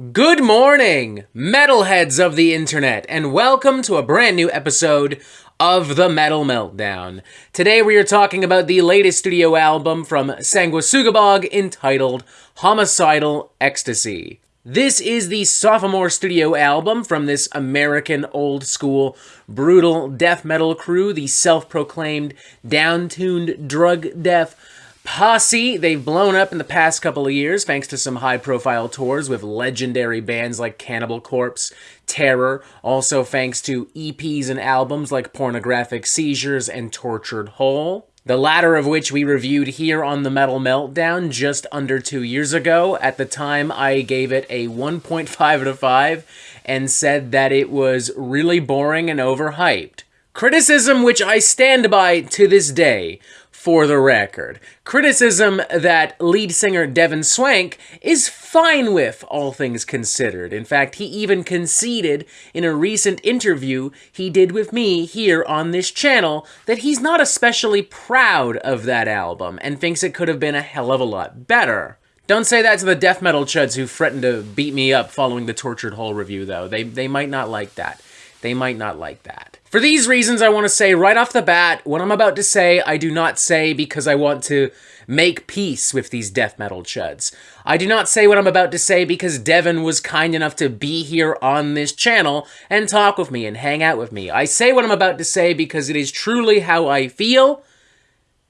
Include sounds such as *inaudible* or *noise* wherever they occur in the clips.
Good morning, metalheads of the internet, and welcome to a brand new episode of the Metal Meltdown. Today we are talking about the latest studio album from Sanguisugabogg entitled Homicidal Ecstasy. This is the sophomore studio album from this American old school brutal death metal crew, the self-proclaimed down-tuned drug death Posse, they've blown up in the past couple of years thanks to some high profile tours with legendary bands like Cannibal Corpse, Terror, also thanks to EPs and albums like Pornographic Seizures and Tortured Whole. The latter of which we reviewed here on the Metal Meltdown just under two years ago. At the time, I gave it a 1.5 out of 5 and said that it was really boring and overhyped. Criticism which I stand by to this day for the record. Criticism that lead singer Devin Swank is fine with, all things considered. In fact, he even conceded in a recent interview he did with me here on this channel that he's not especially proud of that album and thinks it could have been a hell of a lot better. Don't say that to the death metal chuds who threatened to beat me up following the Tortured Whole review, though. They, they might not like that. They might not like that. For these reasons, I want to say right off the bat, what I'm about to say, I do not say because I want to make peace with these death metal chuds. I do not say what I'm about to say because Devin was kind enough to be here on this channel and talk with me and hang out with me. I say what I'm about to say because it is truly how I feel.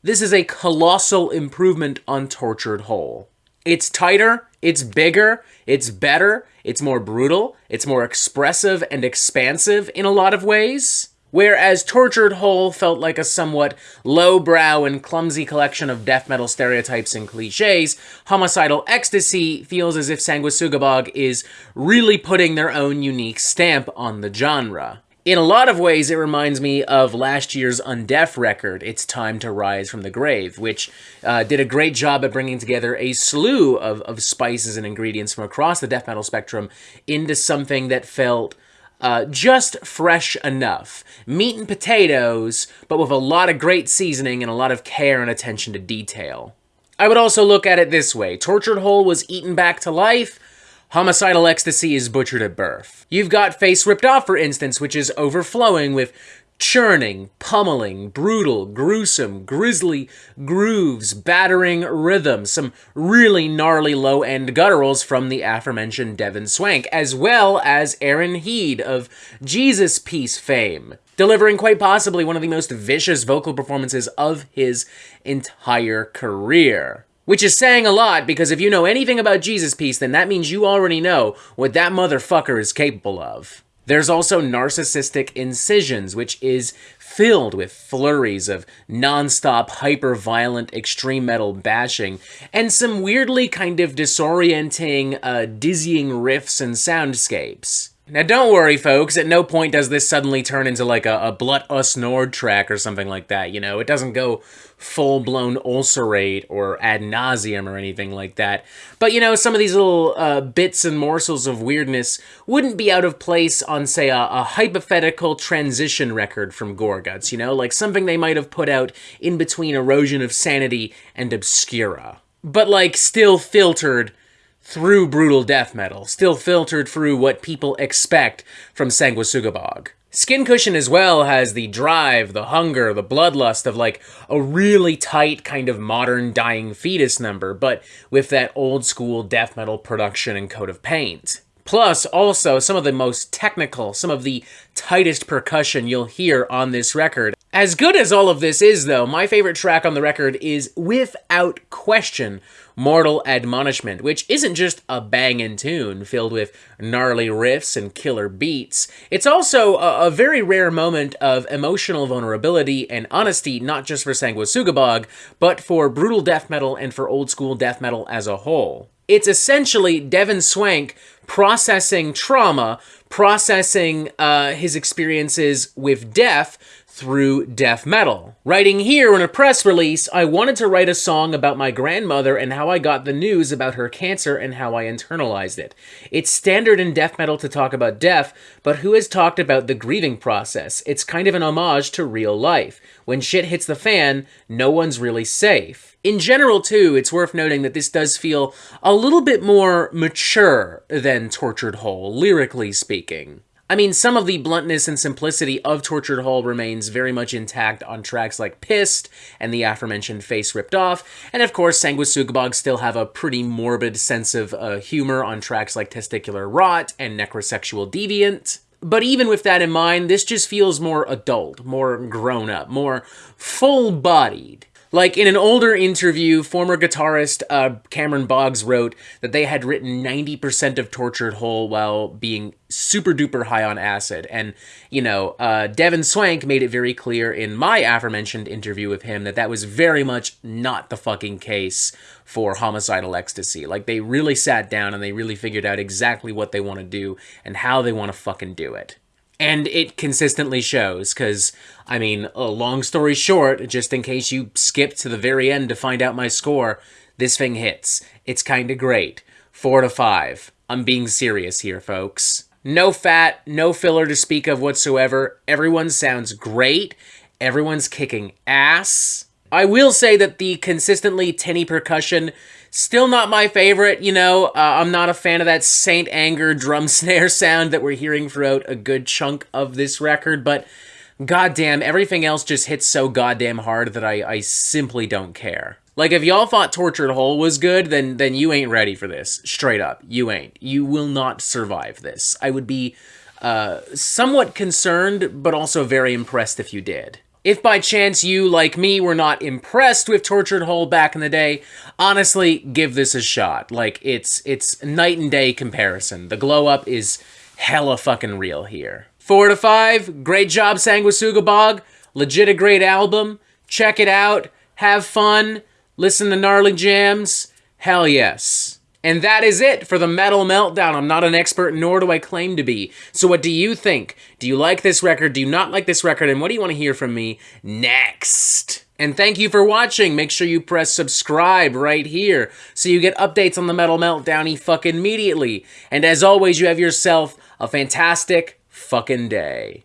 This is a colossal improvement on Tortured Whole. It's tighter, it's bigger, it's better, it's more brutal, it's more expressive and expansive in a lot of ways. Whereas Tortured Whole felt like a somewhat lowbrow and clumsy collection of death metal stereotypes and cliches, Homicidal Ecstasy feels as if Sanguisugabogg is really putting their own unique stamp on the genre. In a lot of ways, it reminds me of last year's Undeath record, It's Time to Rise from the Grave, which uh, did a great job at bringing together a slew of, of spices and ingredients from across the death metal spectrum into something that felt uh, just fresh enough. Meat and potatoes, but with a lot of great seasoning and a lot of care and attention to detail. I would also look at it this way. Tortured Whole was eaten back to life. Homicidal Ecstasy is butchered at birth. You've got Face Ripped Off, for instance, which is overflowing with churning, pummeling, brutal, gruesome, grisly grooves, battering rhythms, some really gnarly low-end gutturals from the aforementioned Devin Swank, as well as Aaron Heard of Jesus Piece fame, delivering quite possibly one of the most vicious vocal performances of his entire career. Which is saying a lot, because if you know anything about Jesus Piece, then that means you already know what that motherfucker is capable of. There's also narcissistic incisions, which is filled with flurries of non-stop hyper-violent extreme metal bashing, and some weirdly kind of disorienting, uh, dizzying riffs and soundscapes. Now don't worry folks, at no point does this suddenly turn into like a, a Blut Aus Nord track or something like that, you know? It doesn't go full-blown ulcerate or Ad Nauseam or anything like that. But you know, some of these little uh, bits and morsels of weirdness wouldn't be out of place on, say, a, a hypothetical transition record from Gorguts, you know? Like something they might have put out in between Erosion of Sanity and Obscura. But like still filtered through brutal death metal, still filtered through what people expect from Sanguisugabogg. Skin Cushion as well has the drive, the hunger, the bloodlust of like a really tight kind of modern dying fetus number, but with that old school death metal production and coat of paint. Plus, also, some of the most technical, some of the tightest percussion you'll hear on this record. As good as all of this is, though, my favorite track on the record is, without question, Mortal Admonishment, which isn't just a bangin' tune filled with gnarly riffs and killer beats. It's also a, a very rare moment of emotional vulnerability and honesty, not just for Sanguisugabogg, but for brutal death metal and for old school death metal as a whole. It's essentially Devin Swank processing trauma, processing uh, his experiences with death through death metal. Writing here in a press release, I wanted to write a song about my grandmother and how I got the news about her cancer and how I internalized it. It's standard in death metal to talk about death, but who has talked about the grieving process? It's kind of an homage to real life. When shit hits the fan, no one's really safe. In general, too, it's worth noting that this does feel a little bit more mature than Tortured Whole, lyrically speaking. I mean, some of the bluntness and simplicity of Tortured Whole remains very much intact on tracks like Pissed and the aforementioned Face Ripped Off, and of course, Sanguisugabogg still have a pretty morbid sense of uh, humor on tracks like Testicular Rot and Necrosexual Deviant. But even with that in mind, this just feels more adult, more grown up, more full bodied. Like in an older interview, former guitarist uh, Cameron Boggs wrote that they had written 90% of Tortured Whole while being super duper high on acid. And, you know, uh, Devin Swank made it very clear in my aforementioned interview with him that that was very much not the fucking case for homicidal ecstasy. Like, they really sat down and they really figured out exactly what they want to do and how they want to fucking do it and it consistently shows because i mean a long story short just in case you skip to the very end to find out my score this thing hits. It's kind of great. Four to five. I'm being serious here folks. No fat no filler to speak of whatsoever. Everyone sounds great. Everyone's kicking ass. I will say that the consistently tinny percussion Still not my favorite, you know. Uh, I'm not a fan of that Saint Anger drum *laughs* snare sound that we're hearing throughout a good chunk of this record, but goddamn, everything else just hits so goddamn hard that I, I simply don't care. Like, if y'all thought Tortured Whole was good, then, then you ain't ready for this. Straight up. You ain't. You will not survive this. I would be uh, somewhat concerned, but also very impressed if you did. If by chance you, like me, were not impressed with Tortured Whole back in the day, honestly, give this a shot. Like, it's it's night and day comparison. The glow up is hella fucking real here. Four to five, great job, Sanguisugabogg. Legit a great album. Check it out. Have fun. Listen to gnarly jams. Hell yes. And that is it for the Metal Meltdown. I'm not an expert, nor do I claim to be. So what do you think? Do you like this record? Do you not like this record? And what do you want to hear from me next? And thank you for watching. Make sure you press subscribe right here so you get updates on the Metal Meltdown fucking immediately. And as always, you have yourself a fantastic fucking day.